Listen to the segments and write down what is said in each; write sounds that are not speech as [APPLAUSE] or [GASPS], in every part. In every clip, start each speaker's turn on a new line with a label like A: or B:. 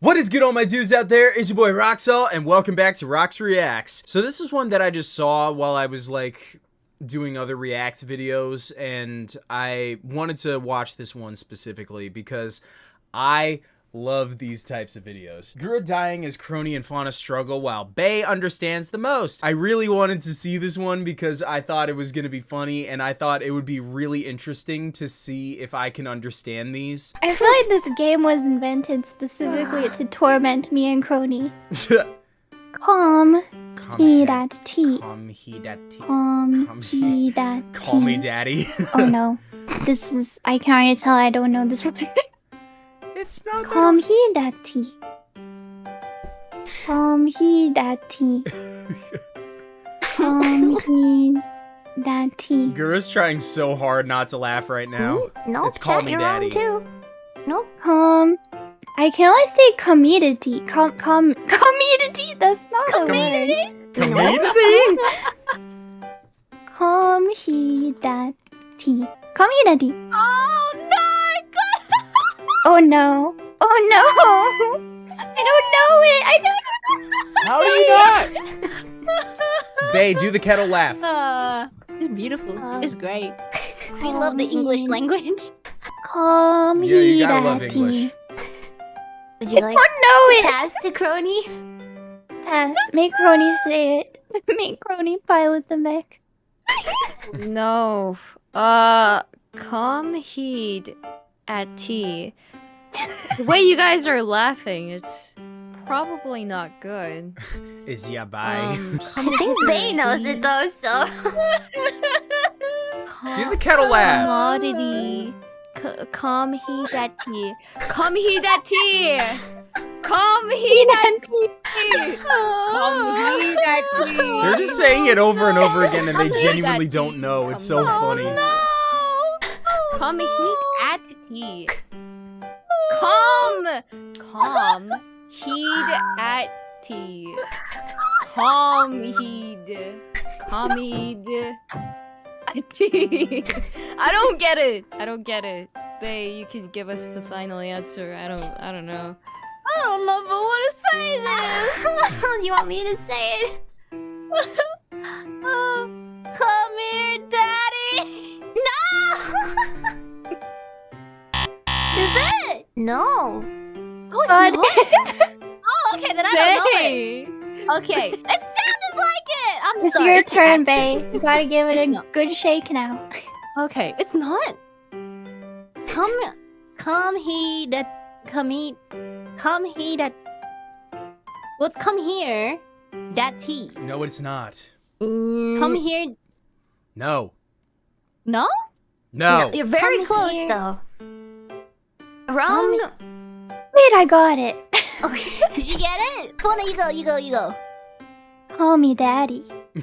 A: What is good all my dudes out there? It's your boy Roxel and welcome back to Rox Reacts. So this is one that I just saw while I was like doing other react videos and I wanted to watch this one specifically because I love these types of videos. Gura dying as Kronii and Fauna struggle while Bae understands the most. I really wanted to see this one because I thought it was going to be funny and I thought it would be really interesting to see if I can understand these.
B: I feel like this game was invented specifically to [SIGHS] torment me and Kronii. [LAUGHS] Calm. He that tea.
A: Calm he that tea.
B: Calm
A: Calm
B: he that
A: Call me daddy.
B: Oh [LAUGHS] no. This is I can already tell I don't know this one. [LAUGHS]
A: it's not that
B: Calm he that tea. Calm he that tea. Calm he that tea.
A: Trying so hard not to laugh right now.
C: No,
A: It's Call Me
C: you're
A: Daddy.
C: wrong too. Nope.
B: Um I can only say commodity. Com com [LAUGHS] commodity. That's not a word.
A: Community? [LAUGHS]
B: Come he that tea. Community.
C: Oh no!
B: Oh no. Oh no. I don't know it. I don't
A: How do you [LAUGHS] not? Bae, do the kettle laugh.
C: Uh, it's beautiful.
B: Uh,
C: it's great. I love the English
B: Calm
C: language.
B: Come
A: Yeah, you
B: he
A: gotta
B: that
A: love English.
C: Would
B: I
C: you like
B: don't know it.
C: pass to Kronii?
B: Pass. Make Kronii say it. [LAUGHS] Make Kronii pilot the mech.
D: No. Uh, come heed at tea. The way you guys are laughing, it's probably not good. [LAUGHS]
A: Is ya bye.
D: Um, [LAUGHS]
C: I think Bae knows it though, so. [LAUGHS]
A: Do the kettle laugh.
D: Commodity. C- calm heed at tea. Calm heed that tea. Calm heed that tea. Calm heed at tea.
A: They're just saying it over and over again and they genuinely don't know. It's so
D: Come
A: funny.
D: Calm heed at tea. Calm. Calm. Heed at tea. Calm heed. Calm heed. At tea. [LAUGHS] I don't get it. I don't get it. They, you can give us the final answer. I don't. I don't know.
C: I don't know if I want to say this. [LAUGHS] you want me to say it? [LAUGHS] No. Oh, it's
B: God.
C: not? [LAUGHS] oh, okay. Then I don't know it. Okay, [LAUGHS] it sounded like it. I'm
B: It's
C: sorry.
B: your
C: It's
B: turn,
C: not-
B: Bae. You gotta [LAUGHS] give it a
C: not.
B: good shake now.
C: Okay, it's not. Come, come he that come he, come he that. What's come here? That tea.
A: No, it's not. Mm.
C: Come here.
A: No.
C: No.
A: No.
C: You're very
B: Come
C: close
B: here.
C: though. Wrong.
B: Wait, I got it.
C: Okay. [LAUGHS] Did you get it? Come on, you go. You go. You go.
B: Call me daddy.
C: Yeah,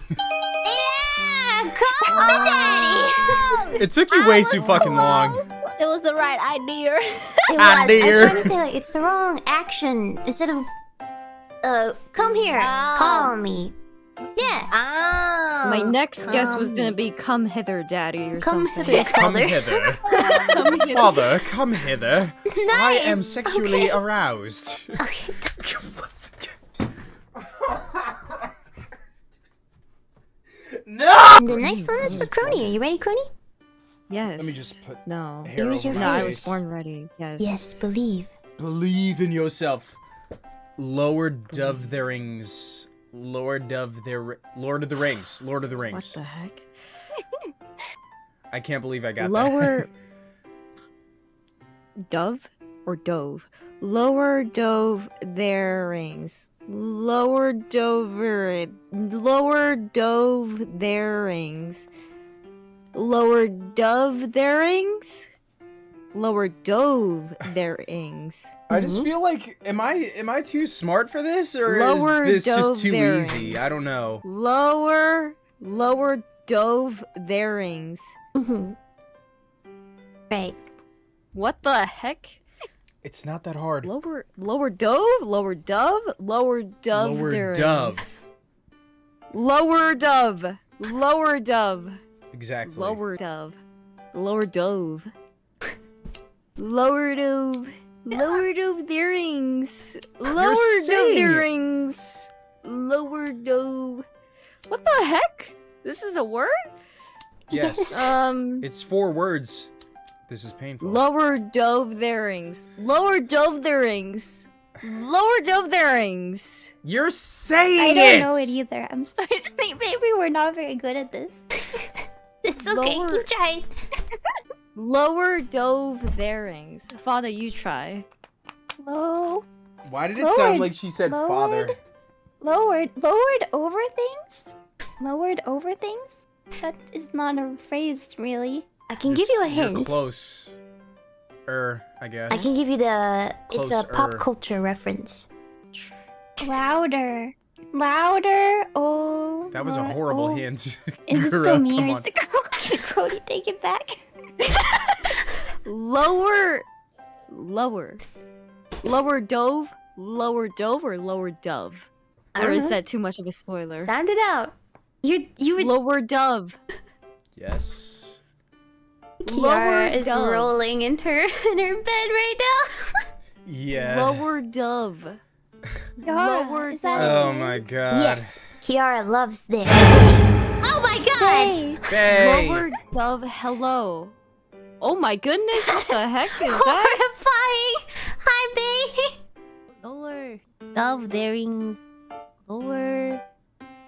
C: call me daddy.
A: It took you way too fucking long.
C: It was the right idea. [LAUGHS]
B: It was.
A: Ah,
B: I was
A: dear.
B: trying to say like it's the wrong action. Instead of
C: uh, come here.
B: Oh.
C: Call me. Yeah. Ah.
D: My next guess was
C: um,
D: gonna be "Come hither, daddy" or
C: Come
D: something.
C: hither.
A: Come
C: Father.
A: hither. [LAUGHS]
D: Come hither.
A: Father, come hither. Nice. I am
C: Nice.
A: sexually aroused.
C: Okay.
A: no!
C: The next one is for Kronii. Are you ready, Kronii?
D: Yes.
A: Let me just put
D: no.
A: hair
C: Here's
A: over
C: your
D: No, I was born ready. Yes.
C: Yes, believe.
A: Believe in yourself. Lower of the Rings. Lord of the Lord of the Rings. Lord of the Rings.
D: What the heck?
A: I can't believe I got
D: Lower. [LAUGHS] Dove or dove? Lower dove their rings. Lower dover. Lower dove their rings. Lower dove their rings. Lower dove their rings.
A: I just feel like am I am I too smart for this or
D: Lower
A: is this just too
D: bearings.
A: easy? I don't know.
D: Lower, lower dove their rings.
C: Mm-hmm. Right.
D: What the heck?
A: It's not that hard.
D: Lower, lower dove, lower dove, lower dove.
A: Lower
D: their
A: dove.
D: rings. Lower dove, lower dove,
A: Exactly.
D: lower dove, lower dove, lower dove. Lowered of the rings. Lowered of
A: saying
D: the
A: it.
D: rings. Lowered of. What the heck? This is a word?
A: Yes. [LAUGHS]
D: Um.
A: it's four words. This is painful.
D: Lower dove their rings. Lower dove their rings. Lower dove their rings.
A: You're saying it.
B: I don't know it either. I'm starting to think maybe we're not very good at this. [LAUGHS]
C: It's okay.
D: Lower-
C: Keep trying. [LAUGHS]
D: Lower dove their rings. Father, you try.
B: Low,
A: Why did it
B: Lowered.
A: sound like she said father?
B: lowered, lowered over things. Lowered over things. That is not a phrase, really.
C: I can
A: You're
C: give you a
A: s- you're
C: hint.
A: close. Er, I guess.
C: I can give you the. It's a pop culture reference.
B: Louder, louder. Oh.
A: That was a horrible
B: oh.
A: hint. [LAUGHS]
B: Is it
A: Girl,
B: still me
A: come
B: or is it Cody? Take it back.
D: Lower. Lower. Lower dove. Lower dove or lower dove?
C: I
D: Or
C: don't
D: is
C: know.
D: that too much of a spoiler?
C: Sound it out. You you would.
D: Lower dove.
A: Yes.
D: Lower
C: Kiara is
D: dove.
C: rolling in her [LAUGHS] in her bed right now. [LAUGHS]
A: Yeah.
D: Lower dove.
B: Yara,
D: Lower
B: is that
A: Oh my god.
C: yes, Kiara loves this. [GASPS] Oh my god!
B: Hey,
A: Hey.
D: Lower dove. Hello. Oh my goodness! What the heck is that?
C: Horrifying! Hi, babe! Lower dove theirings. Lower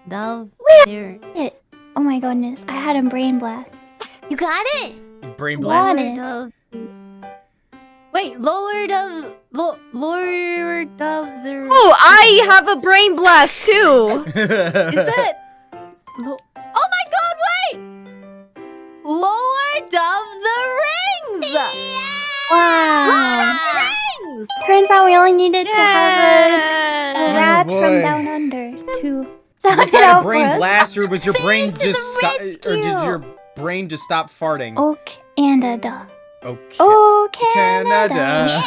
C: dove there.
B: it. Oh my goodness, I had a brain blast.
C: You got it?
A: Brain blast?
B: Got
A: blast.
B: it.
C: Dove. Wait, lower dove. Lo- lower dove there.
D: Oh, I [LAUGHS] have a brain blast too.
C: Is that? Lower dove the rings!
B: Wow.
C: Rings!
B: Turns out we only needed to have a, a rat
A: boy.
B: from down under to sound
A: was that a brain blast or was your brain just stop, or did your brain just stop farting?
B: Oh, Canada.
A: Okay.
B: Oh, Canada.
C: Yeah.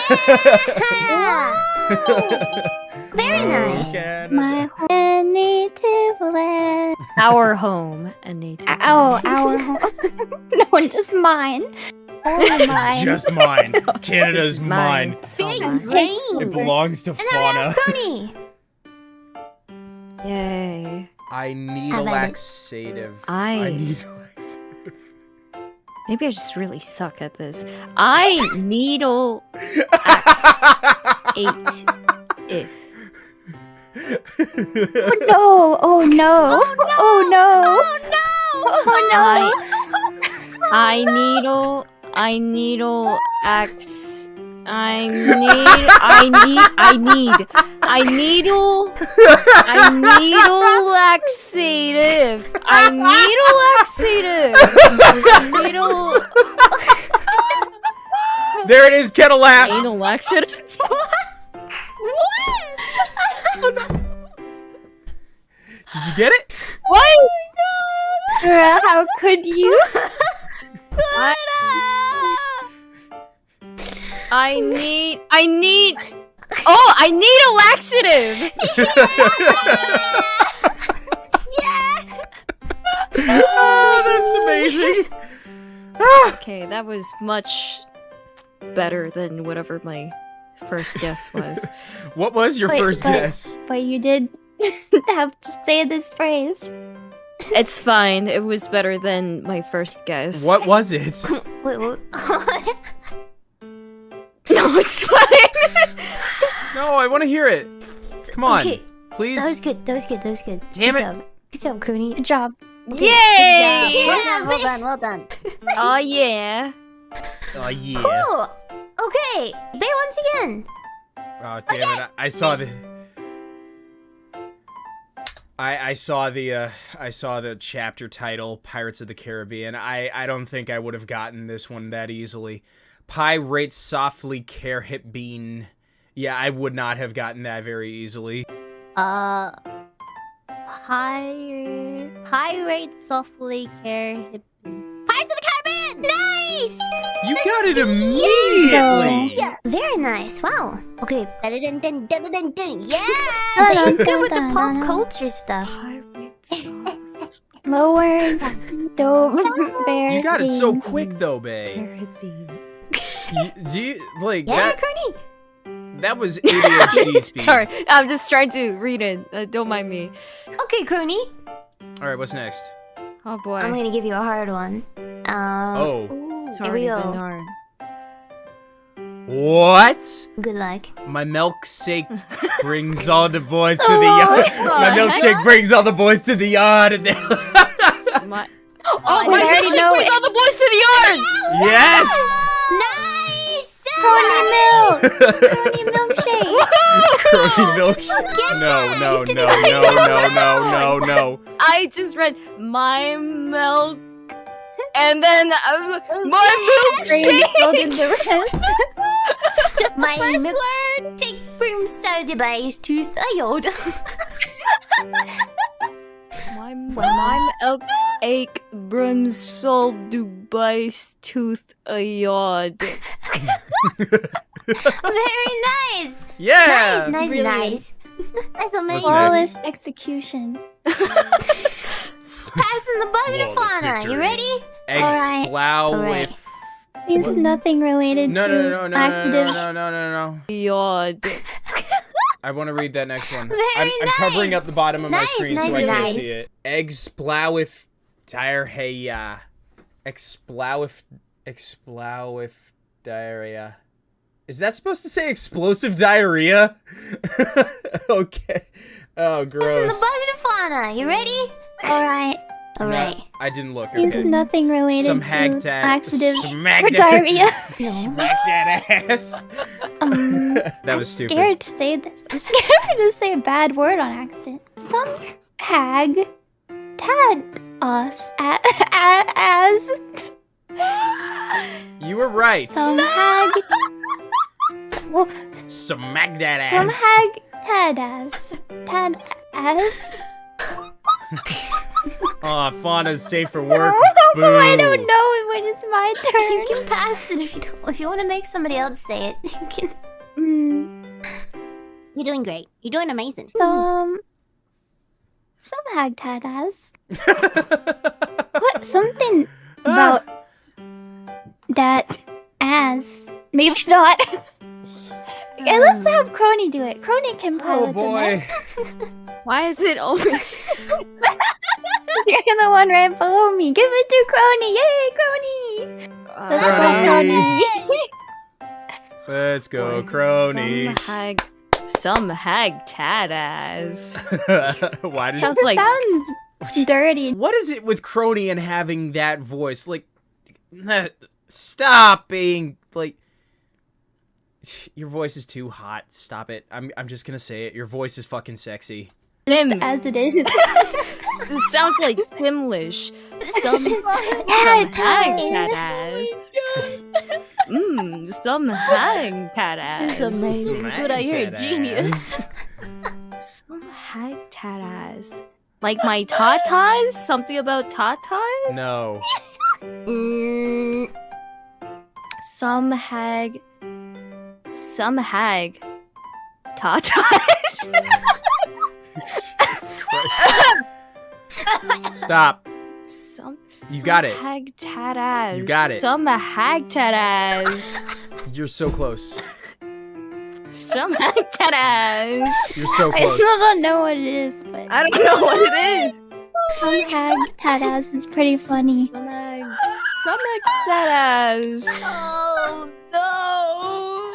C: [LAUGHS] Very nice.
A: Canada.
B: My home native land.
D: Our home [LAUGHS] and native. Land.
B: Oh, our home. no, just mine. Only
A: It's
B: mine.
A: just mine. [LAUGHS] Canada's
D: It's mine.
A: mine.
D: It's all
C: Big
D: mine.
A: It belongs to
C: And then we have
A: fauna. [LAUGHS]
C: Coney.
D: Yay.
A: I need
C: I
A: a laxative.
D: I-
A: I need a laxative.
D: Maybe I just really suck at this. I needle axe eight if.
B: Oh, oh no! Oh no! Oh no! Oh no! Oh no!
D: I needle. I needle axe. I need. I need. I need. I needle. I needle laxative. I needle laxative. I needle.
A: there it is, kettle laugh.
D: Anal laxative. [LAUGHS] [LAUGHS]
A: Did you get it? [LAUGHS]
D: What?
B: Girl, how could you? [LAUGHS]
D: I, I need. I need. Oh, I need a laxative. [LAUGHS] yeah. yeah.
A: oh, that's amazing. Ah.
D: Okay, that was much better than whatever my first guess was.
A: What was your
B: Wait,
A: first
B: but-
A: guess?
B: But you did [LAUGHS] have to say this phrase.
D: it's fine. It was better than my first guess.
A: What was it? [LAUGHS]
C: Wait, what? [LAUGHS]
D: No, it's fine.
A: No, I want to hear it. Come on,
C: Okay,
A: please.
C: that was good. That was good. That was good.
A: Damn
C: good
A: it.
C: Job. Good job, Coney.
B: Good job.
D: Yay!
C: Yeah, well done. Well done.
D: Oh yeah.
A: Oh yeah.
C: Cool. Okay, Bae once again.
A: Oh damn it! I, I saw the. I I saw the uh I saw the chapter title Pirates of the Caribbean. I I don't think I would have gotten this one that easily. Pirates softly care hip bean. Yeah, I would not have gotten that very easily.
C: Uh, pirate, pirate softly care hip. Nice.
A: You got it immediately.
C: Yeah, very nice. Wow. Okay. [LAUGHS] Yeah,
B: Dun,
C: Bae's
B: dun,
C: good with the pop culture stuff.
B: Lower. [LAUGHS] Don't bear.
A: You got it so quick though, Bae. Do you like
C: Yeah,
A: that?
C: Coney.
A: that was ADHD [LAUGHS] speed.
D: Sorry, I'm just trying to read it. Uh, don't mind me.
C: Okay, Kronii.
A: All right, what's next?
D: Oh boy.
C: I'm gonna give you a hard one. Um,
A: Oh.
D: It's
C: here we
D: been
C: go.
D: hard.
A: What?
C: Good luck.
A: My milkshake [LAUGHS] brings all the boys to the yard. [LAUGHS] My milkshake brings all the boys to the yard. And they- [LAUGHS]
D: My-
C: Oh,
D: oh, my milkshake brings
B: it.
D: all the boys to the yard!
A: yes.
C: Nice!
B: Kronii milk! Kronii milkshake!
A: Kronii milkshake. No, no, no, no, no, no, no, no.
D: I just read my milk, and then I was like, my
B: Brain
D: milkshake.
B: filled in the rest.
C: My milk take from Sardibi's tooth ayod.
D: My my milk's ache brims sol Dubai's tooth a yard. [LAUGHS]
C: Very nice!
A: Yeah.
C: Nice, nice,
D: Brilliant.
C: nice. That's amazing.
B: Flawless execution. [LAUGHS]
C: Passing the bucket of
A: Flawless
C: fauna. You ready?
A: Egg
B: Alright.
A: splow
C: Alright.
A: with.
B: It's nothing related
A: No,
B: to
A: no, no, no, no, no,
B: accidents.
A: no, no, no, no.
D: Yard. [LAUGHS]
A: I want to read that next one.
C: Very
A: I'm, I'm covering up the bottom of my
C: Nice,
A: screen so
C: nice,
A: I can't see it. Egg splow with diarrhea. Explow with explow with diarrhea. Is that supposed to say explosive diarrhea? [LAUGHS] okay. Oh,
C: Passing the
A: gross.
C: bucket of fauna. You ready?
B: Alright.
A: No. I didn't look.
B: It's
A: Okay.
B: nothing related
A: Some
B: to
A: hag tag.
B: accidents or
A: that-
B: diarrhea. [LAUGHS]
C: No.
A: Smack that ass. [LAUGHS]
B: Um, [LAUGHS]
A: that
B: I'm
A: was stupid.
B: scared to say this. I'm scared to say a bad word on accident. Some hag tagged us a- a- as
A: You were right.
B: some hag. Well,
A: Smack that ass.
B: some hag tagged as tad as.
A: Aw, Fauna's safe for work. [LAUGHS] Oh, Boo.
B: I don't know when it's my [LAUGHS] turn.
C: You can pass it if you don't, if you want to make somebody else say it. [LAUGHS] You can.
B: Mm,
C: You're doing great. You're doing amazing.
B: some um, some hag tagged as. What something ah. about that as maybe not. Okay, let's hmm. have Kronii do it. Kronii can pilot
A: Oh boy.
B: the net.
D: Why is it always? [LAUGHS]
B: You're the one right below me. Give it to Kronii. Yay, Kronii! Let's go, Kronii.
A: Let's go, Kronii.
D: Some hag, some hag tad ass. [LAUGHS]
A: Why does
D: Sounds
B: This
D: like
B: sounds dirty.
A: What is it with Kronii and having that voice? Like, stop being like. Your voice is too hot. Stop it. I'm. I'm just gonna say it. Your voice is fucking sexy.
D: Sim.
B: As it is. [LAUGHS]
D: It sounds like Simlish. Some, [LAUGHS] some hag tad ass. Mmm, some hag tad ass.
C: amazing. Good, I hear a genius.
D: Some hag tad ass. Like my tatas? Something about tatas?
A: No.
D: Mm, some hag. Some hag. Tatas? [LAUGHS]
A: Jesus Christ. [LAUGHS] Stop.
D: some.
A: You
D: some
A: got it.
D: Hag tatas.
A: You got it.
D: Some hag tatas.
A: You're so close.
D: some hag tatas.
A: You're so close.
B: I still don't know what it is, but
D: I don't know what it is.
B: some hag tatas is pretty funny.
D: Some hag. Some hag tatas.
C: Oh no!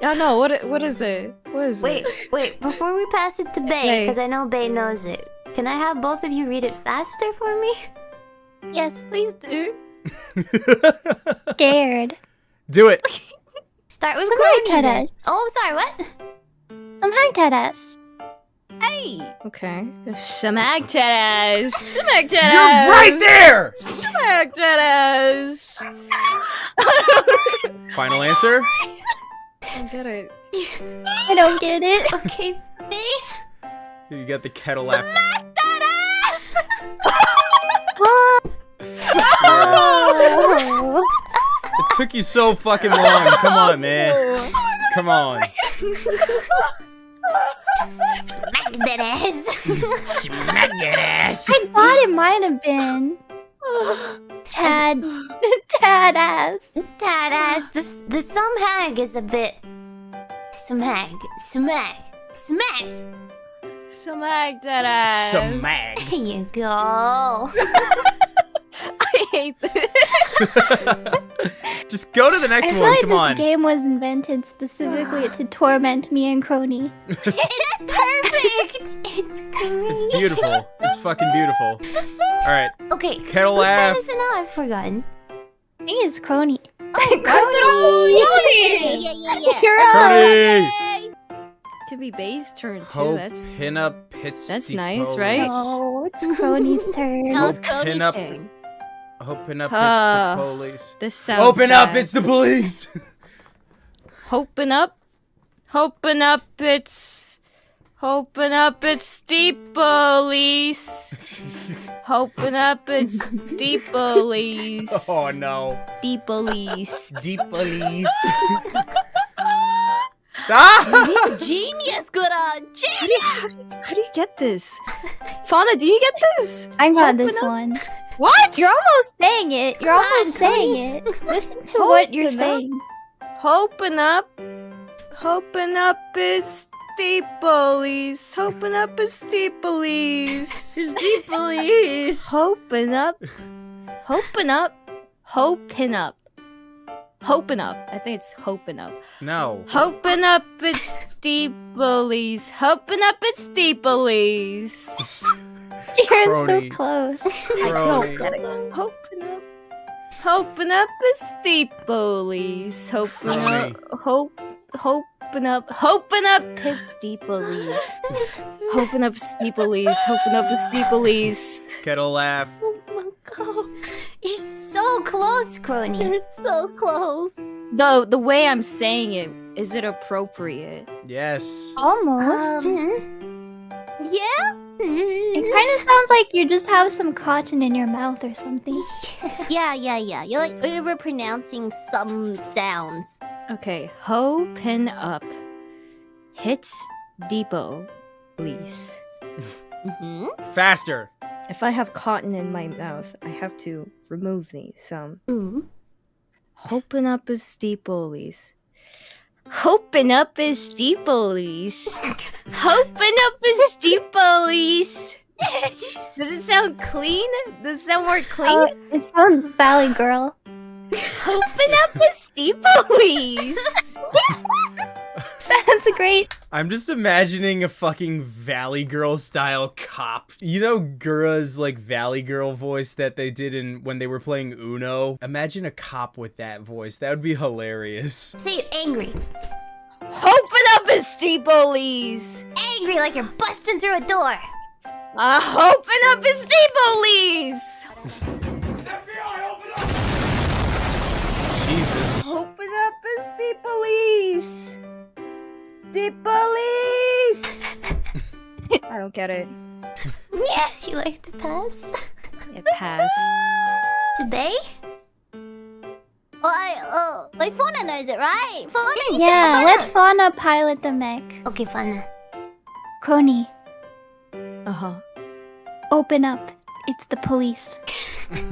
D: No, no. What? What is it? What is
C: Wait,
D: it?
C: wait. Wait. Before we pass it to
D: Bae,
C: because I know Bae knows it. Can I have both of you read it faster for me?
B: Yes, please do. [LAUGHS] Scared.
A: Do it.
C: Start with
B: Some
C: Kronii
B: hag
C: Oh, sorry. What?
B: Some hag tatas.
C: Hey.
D: Okay. Some hag tatas. Some hag tatas.
A: You're right there.
D: Some hag tatas.
A: Final answer.
D: I get it.
B: I don't get it.
C: Okay, Bae.
A: You got the kettle laugh.
B: Oh.
A: It took you so fucking long. Come on, oh, man. Come on.
C: Smack that ass.
A: Smack that ass.
B: I thought it might have been Tad Tad ass.
C: that ass. The the some hag is a bit Smack, smack, smack.
D: Smack that ass.
A: Smack.
C: Here you go. [LAUGHS]
D: I hate this. [LAUGHS]
A: Just go to the next
B: I feel
A: one.
B: like
A: Come
B: this
A: on.
B: game was invented specifically to torment me and Kronii. [LAUGHS]
C: it's perfect. [LAUGHS] It's great.
A: It's beautiful. It's fucking beautiful. All right.
C: Okay.
A: Kettle
C: whose turn
A: laugh.
C: is it now? I've forgotten.
B: I think it's Kronii.
C: Oh, Kronii! Yeah, yeah, yeah.
B: You're up.
A: Kronii.
D: Could be Bae's turn too.
A: Hope
D: That's
A: pinup hits.
D: That's nice, right?
B: No, it's Kronii's turn.
C: No,
A: Hope
C: it's Cody's
A: pinup.
C: turn.
A: Open up,
D: Ah.
A: it's the police.
D: this sounds.
A: Open up, it's the police. [LAUGHS]
D: Hoping up, hoping up, it's. Hoping up, it's the police. [LAUGHS] Hoping up, it's the police. [LAUGHS]
A: oh no.
D: The police.
A: The police. Stop!
C: Genius, good on.
D: How do, how, do you, how do you get this? Fauna, do you get this?
B: I got
D: Open
B: this
D: up.
B: one.
D: What?
B: You're almost saying it. You're
C: Come on,
B: almost saying it. [LAUGHS] Listen to what you're
D: up.
B: saying.
D: Hoping up, hoping up, is the. Hoping up, is the police.
A: the.
D: Hoping up, hoping up, hoping up, hoping up. I think it's hoping up.
A: No.
D: Hoping up, it's the. Hoping up, it's the police. [LAUGHS]
B: You're
A: Kronii.
B: so close. [LAUGHS]
A: Kronii.
D: Hoping up, hoping up, it's the police. Hoping
A: Kronii.
D: up, hope, hoping up, hoping up, it's the police. Hoping [LAUGHS] up, it's the police. Hoping up, it's the police.
A: Kettle laugh.
C: Oh my god. You're so close, Kronii. You're so close.
D: Though the way I'm saying it, is it appropriate?
A: Yes.
B: Almost.
C: Um, yeah?
B: It kind of sounds like you just have some cotton in your mouth or something. [LAUGHS]
C: yeah, yeah, yeah. You're like overpronouncing some sounds.
D: Okay, hoping up, hits depot, please.
C: Mm-hmm.
A: Faster.
E: If I have cotton in my mouth, I have to remove these. Um,
C: Mm.
D: Hoping up is steeples. Hoping up is steeples. Hoping up is steeples. Does it sound clean? Does it sound more clean?
B: Oh, it sounds Valley Girl.
D: Hoping up is steeples. [LAUGHS]
B: That's great.
A: I'm just imagining a fucking Valley Girl style cop. You know Gura's like Valley Girl voice that they did in when they were playing Uno? Imagine a cop with that voice. That would be hilarious.
C: Say it angry.
D: Open up is steeples.
C: Angry like you're busting through a door.
D: Uh, open up is steeples.
A: Jesus.
E: open up is the police. The police. I don't get it.
C: Yeah. Do you like to pass?
D: It passed.
C: Today? Oh, I, oh, my Fauna knows it, right? Fauna,
B: Yeah,
C: said
B: let
C: Fauna.
B: Fauna pilot the mech.
C: Okay, Fauna.
B: Kronii,
D: Uh huh.
B: open up. It's the police.
C: Hey!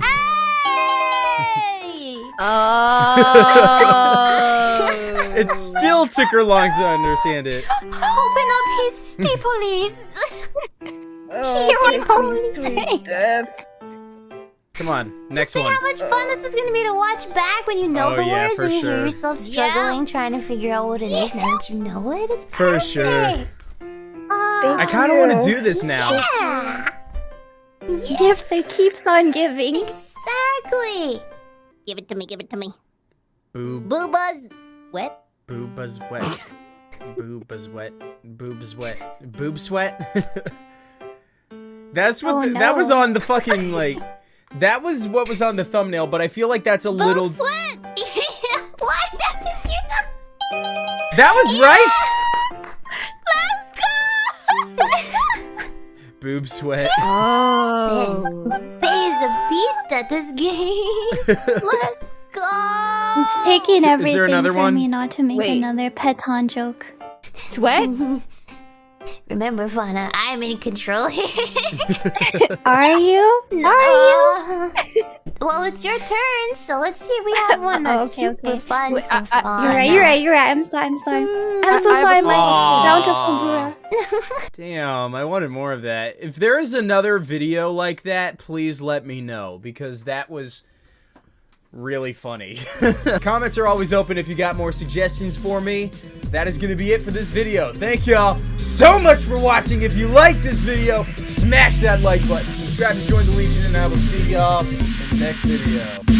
C: [LAUGHS]
D: Oh.
A: It still took her long to understand it.
C: Open up his steeples. [LAUGHS]
E: Oh,
C: Hear what
E: take me
C: Police
E: to
C: say.
E: death.
A: Come on, next
C: See
A: one.
C: how much fun this is gonna be to watch back when you know
A: Oh,
C: the
A: yeah,
C: words and you
A: sure.
C: hear yourself struggling trying to figure out what it is. Now that you know it, it's
A: For
C: perfect.
A: sure.
C: Oh, ah.
A: I kind of want to do this now.
C: yeah. Yeah,
B: Gift that keeps on giving.
C: exactly. Give it to me. Give it to me.
A: Boob,
C: Booba's wet.
A: Boobas wet. [COUGHS] Boobas wet. Boobs wet. Boob sweat. [LAUGHS] That's what
B: Oh,
A: the, that was on the fucking like. That was what was on the thumbnail, but I feel like that's a little.
C: Boob sweat. [LAUGHS] Why did you not? [LAUGHS]
A: That was right.
C: Let's go.
A: Boob sweat.
D: Oh.
C: Faye is a beast at this game. Let's go.
B: It's taking
A: Is there another
B: for
A: one?
B: me not to make
D: Wait.
B: another Peton joke.
D: It's wet? [LAUGHS]
C: Remember, Fauna, I'm in control. [LAUGHS]
B: Are you?
C: Are you? [LAUGHS] well, it's your turn, so let's see if we have one that's
B: okay,
C: super
B: okay.
C: fun
B: Wait,
C: for
B: uh, uh, you're right. You're right. You're right. I'm sorry. I'm sorry. I'm so
D: I- I
B: sorry.
D: have a
B: My
A: Aw.
B: bountiful Gura.
A: Damn, I wanted more of that. If there is another video like that, please let me know because that was really funny. [LAUGHS] [LAUGHS] Comments are always open if you got more suggestions for me. That is going to be it for this video. Thank y'all so much for watching. If you liked this video, smash that like button. Subscribe to join the Legion, and I will see y'all in the next video.